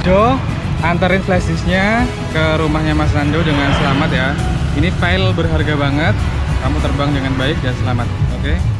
Jo, anterin flash disknya ke rumahnya Mas Nando dengan selamat ya. Ini file berharga banget. Kamu terbang dengan baik dan selamat. Oke? Halo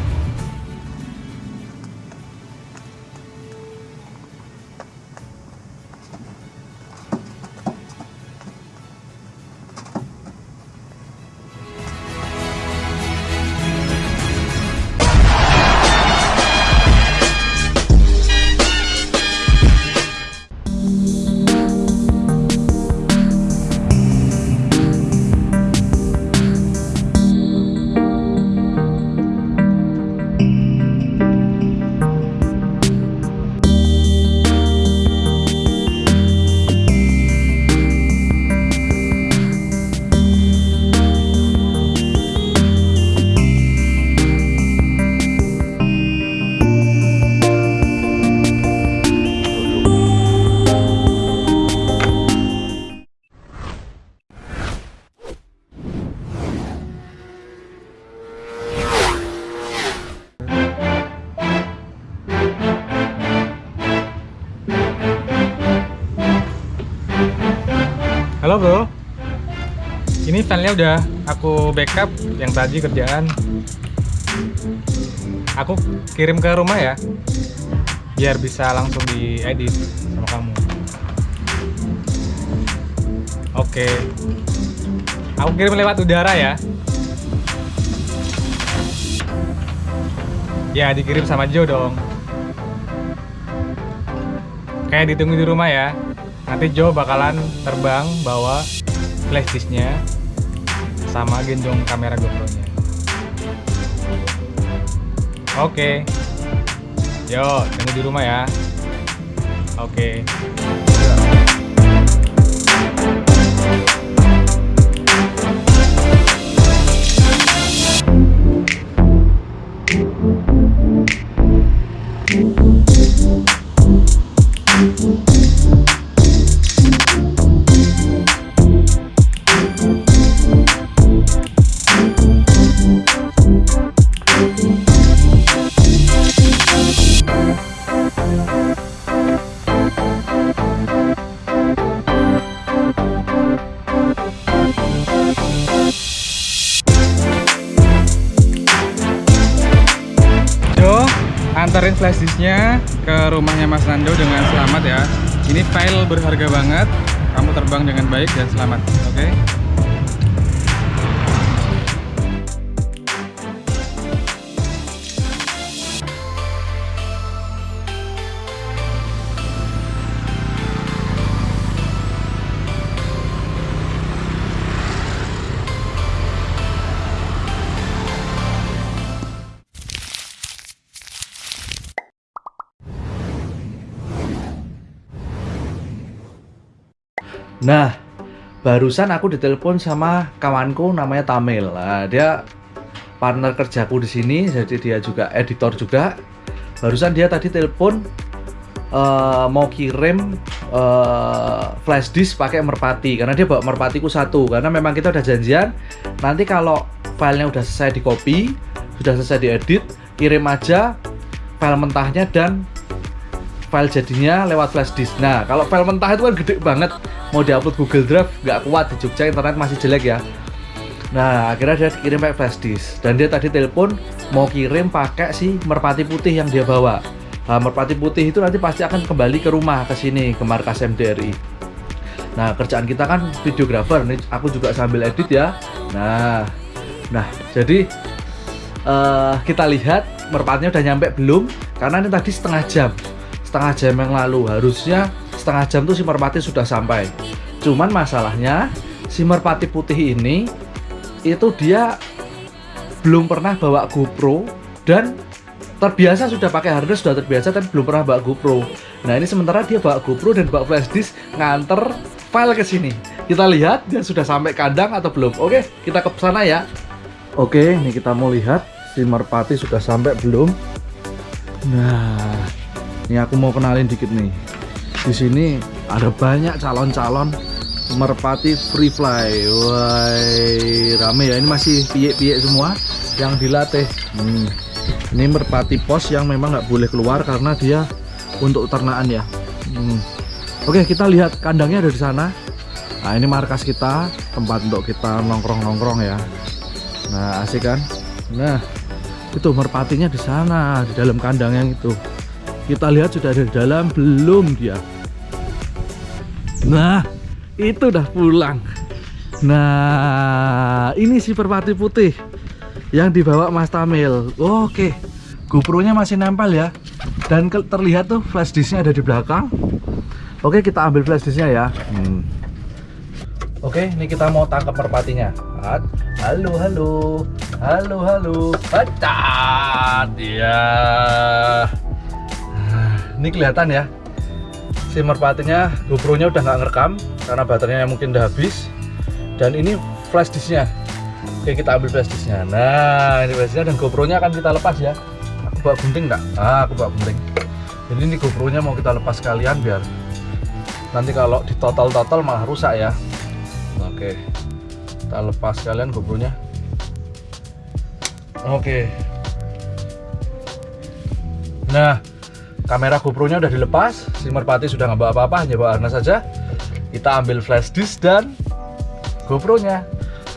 Udah aku backup yang tadi kerjaan. Aku kirim ke rumah ya Biar bisa langsung diedit sama kamu. Oke. Aku kirim lewat udara ya. Ya dikirim sama Jo dong. Kayak ditunggu di rumah ya. Nanti Joe bakalan terbang bawa flash disknya sama gendong kamera GoPro nya oke. Yo tunggu di rumah ya. Oke. Jo, disknya ke rumahnya Mas Nando dengan selamat ya. Ini file berharga banget. Kamu terbang dengan baik dan selamat. Oke? Nah, barusan aku ditelepon sama kawanku namanya Tamil. Nah, dia partner kerjaku di sini, jadi dia juga editor juga. Barusan dia tadi telepon eh, mau kirim eh, flash disk pakai merpati karena dia bawa merpatiku satu karena memang kita udah janjian nanti kalau filenya udah selesai di copy sudah selesai diedit kirim aja file mentahnya dan file jadinya lewat flash disk. Nah, kalau file mentah itu kan gede banget, mau diupload Google Drive nggak kuat di Jogja internet masih jelek ya. Nah, akhirnya dia kirim pakai flash disk dan dia tadi telepon mau kirim pakai si merpati putih yang dia bawa. Nah, merpati putih itu nanti pasti akan kembali ke rumah ke sini ke markas MDRI. Nah, kerjaan kita kan videographer, nih aku juga sambil edit ya. Nah, nah jadi eh, kita lihat merpatinya udah nyampe belum? Karena ini tadi setengah jam setengah jam yang lalu. Harusnya setengah jam tuh si merpati sudah sampai. Cuman masalahnya si merpati putih ini itu dia belum pernah bawa GoPro dan terbiasa sudah pakai harness sudah terbiasa tapi belum pernah bawa GoPro. Nah ini sementara dia bawa GoPro dan bawa flash disk nganter file ke sini. Kita lihat dia sudah sampai kandang atau belum. Oke kita ke sana ya. Oke ini kita mau lihat si merpati sudah sampai belum. Nah ini aku mau kenalin dikit nih. Di sini ada banyak calon-calon merpati free fly. Wah, rame ya. Ini masih piye-piye semua yang dilatih. Hmm. Ini merpati pos yang memang nggak boleh keluar karena dia untuk ternaan ya. Hmm. Oke, kita lihat kandangnya ada di sana. Nah, ini markas kita, tempat untuk kita nongkrong-nongkrong ya. Nah, asik kan? Nah, itu merpatinya di sana, di dalam kandang yang itu. Kita lihat sudah ada di dalam, belum dia. Nah, itu udah pulang. Nah, ini si merpati putih yang dibawa Mas Tamil. Oke, GoPro-nya masih nempel ya. Dan terlihat tuh flash disknya ada di belakang. Oke, kita ambil flash disknya ya. Hmm. Oke, ini kita mau tangkap merpatinya. Halo, halo, halo, halo. Hacat, ya. Ini kelihatan ya. Si merpatinya, GoPro-nya udah nggak ngerekam karena baterainya mungkin udah habis. Dan ini flash disknya. Oke, kita ambil flash disknya. Nah, ini flash disknya dan GoPro-nya akan kita lepas ya. Aku bawa gunting nggak? Ah, aku bawa gunting. Jadi ini GoPro-nya mau kita lepas sekalian biar nanti kalau di total-total malah rusak ya. Oke, kita lepas sekalian GoPro-nya. Oke. Nah, kamera GoPro-nya udah dilepas, si merpati sudah nggak bawa apa-apa, hanya bawa harness saja. Kita ambil flash disk dan GoPro-nya.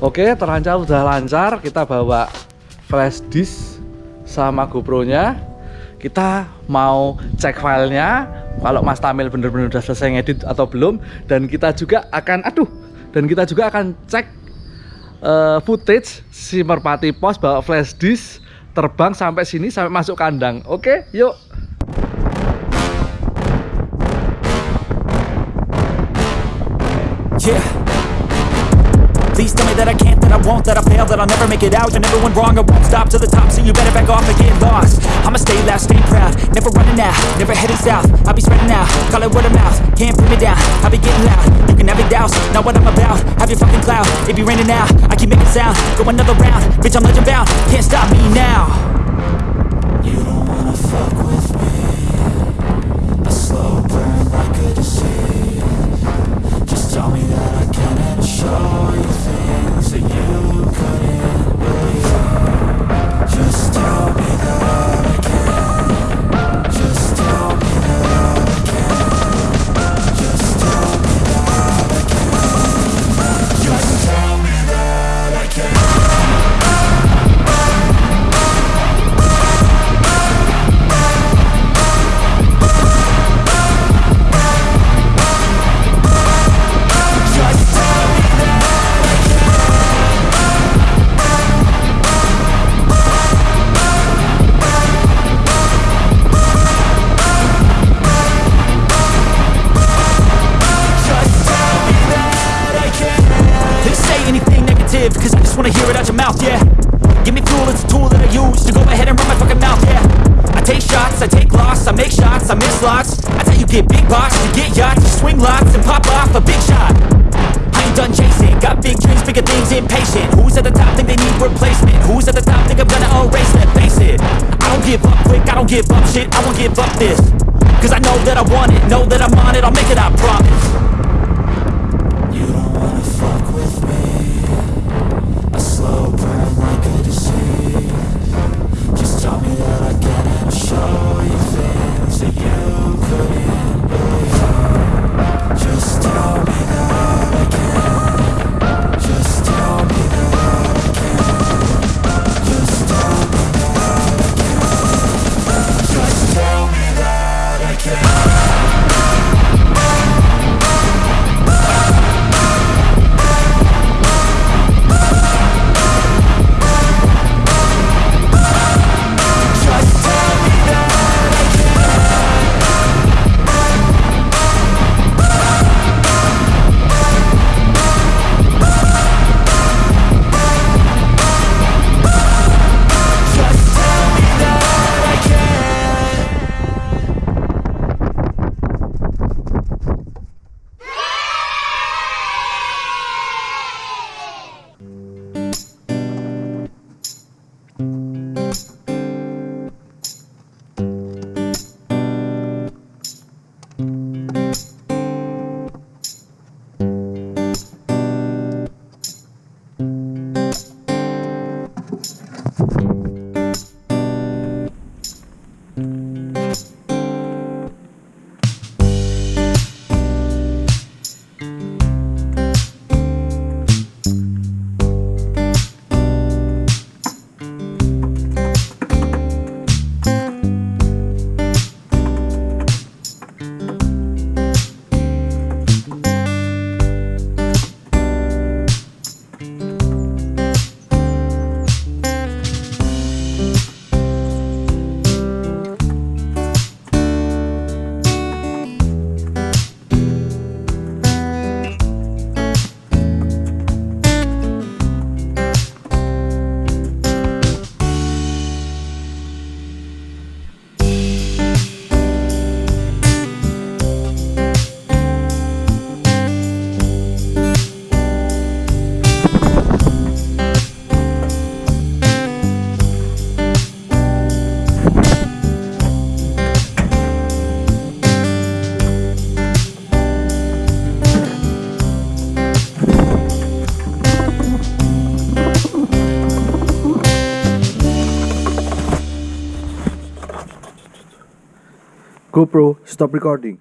Oke, terancam udah lancar. Kita bawa flash disk sama GoPro-nya. Kita mau cek filenya. Kalau Mas Tamil bener-bener udah selesai ngedit atau belum. Dan kita juga akan, aduh, dan kita juga akan cek uh, footage si merpati pos bawa flash disk terbang sampai sini sampai masuk kandang. Oke, yuk. Yeah. Please tell me that I can't, that I won't, that I fail, that I'll never make it out. You're never wrong, I won't stop to the top, so you better back off and get lost. I'ma stay loud, stay proud, never running out, never heading south. I'll be spreading out, call it word of mouth, can't put me down. I'll be getting loud, you can have it douse, not what I'm about. Have your fucking cloud, it be raining now. I keep making sound, go another round, bitch I'm legend bound, can't stop me now. Take loss, I make shots, I miss lots. I tell you get big box, you get yachts, you swing lots and pop off a big shot. I ain't done chasing, got big dreams, bigger things, impatient. Who's at the top think they need replacement? Who's at the top think I'm gonna erase them? Face it, I don't give up quick, I don't give up shit, I won't give up this. Cause I know that I want it, know that I'm on it, I'll make it, I promise. GoPro, stop recording.